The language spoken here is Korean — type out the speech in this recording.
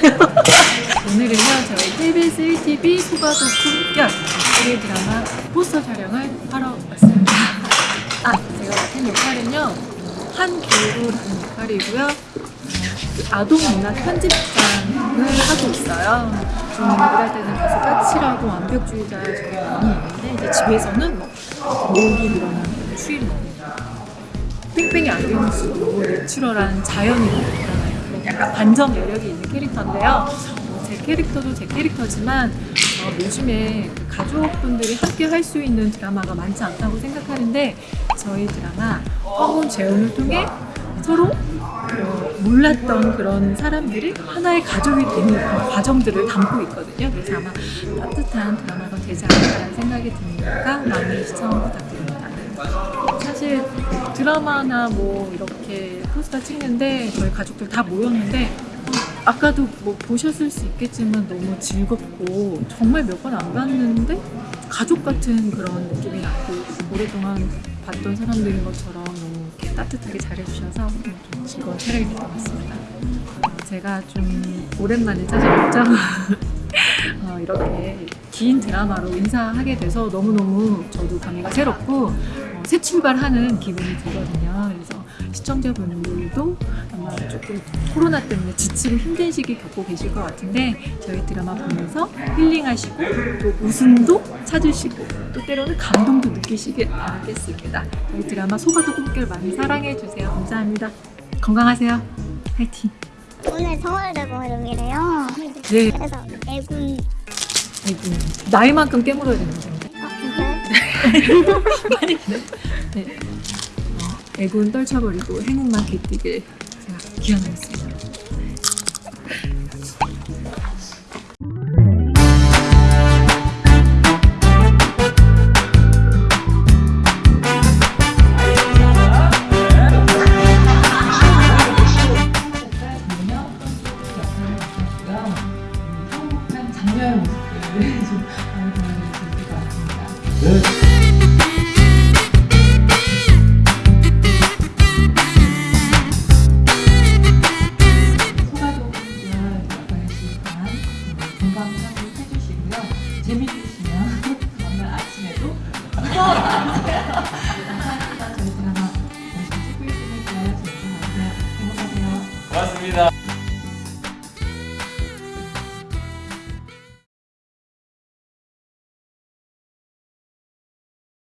저희 KBS 1TV 소가도 품격 우리 드라마 포스터 촬영을 하러 왔습니다. 아, 제가 맡은 역할은요. 한교루라는 역할이고요. 그 아동문화 편집장을 하고 있어요. 좀 일할 때는 가서 까칠하고 완벽주의자 저희 많이 있는데 이제 집에서는 뭐 목이 늘어나는 추위를 뺑뺑이 안경 쓰고 내추럴한 자연인으로 드러나요. 약간 반전 매력이 있는 캐릭터인데요. 어, 제 캐릭터도 제 캐릭터지만 어, 요즘에 그 가족분들이 함께 할 수 있는 드라마가 많지 않다고 생각하는데 저희 드라마 허문 재혼을 통해 서로 어, 몰랐던 그런 사람들이 하나의 가족이 되는 그런 과정들을 담고 있거든요. 그래서 아마 따뜻한 드라마가 되지 않을까 라는 생각이 드니까 많이 시청 부탁드립니다. 사실 드라마나 뭐 이렇게 포스터 찍는데 저희 가족들 다 모였는데 아까도 뭐 보셨을 수 있겠지만 너무 즐겁고 정말 몇 번 안 봤는데 가족 같은 그런 느낌이 났고 오랫동안 봤던 사람들인 것처럼 너무 이렇게 따뜻하게 잘해주셔서 좀 즐거운 촬영이 됐던 것 같습니다. 어, 제가 좀 오랜만에 찾아뵙죠. 어, 이렇게 긴 드라마로 인사하게 돼서 너무너무 저도 감회가 새롭고 어, 새 출발하는 기분이 들거든요. 그래서 시청자분들도 아마 조금 코로나 때문에 지치고 힘든 시기 겪고 계실 것 같은데 저희 드라마 보면서 힐링하시고 또 웃음도 찾으시고 또 때로는 감동도 느끼시길 바라겠습니다. 저희 드라마 소가도 꿈결 많이 사랑해주세요. 감사합니다. 건강하세요. 화이팅! 오늘 서울대공이래요. 네, 그래서 애군 아이고, 나이만큼 깨물어야 되는데. 아 진짜요? 많이 네. 네. 어, 애군 떨쳐버리고 행운만 깃들길 제가 기원하겠습니다. 장면 모습들을 좀 많이 보면 재밌을 것 같습니다. 소